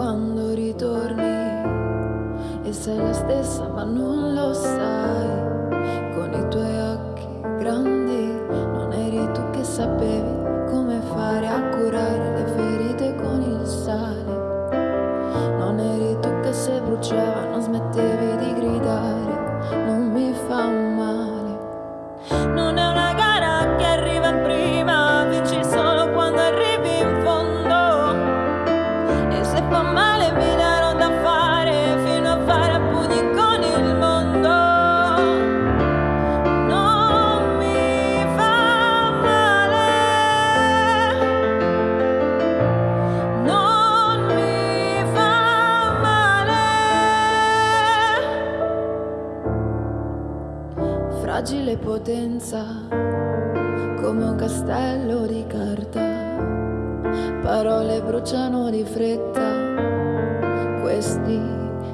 quando ritorni e sei la stessa ma non lo sai. Fragile potenza, come un castello di carta. Parole bruciano di fretta, questi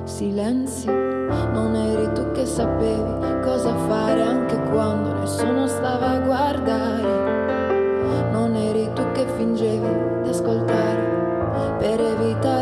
silenzi. Non eri tu che sapevi cosa fare anche quando nessuno stava a guardare. Non eri tu che fingevi di ascoltare per evitare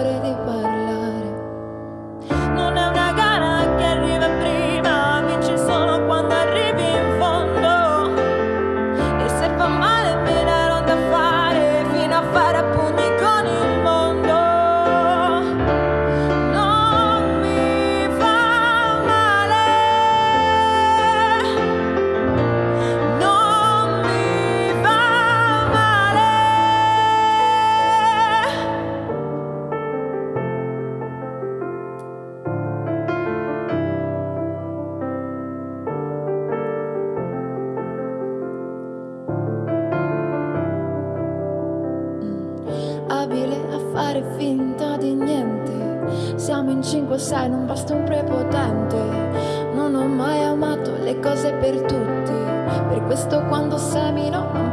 abile a fare finta di niente. Siamo in 5-6, non basta un prepotente. Non ho mai amato le cose per tutti. Per questo quando semino non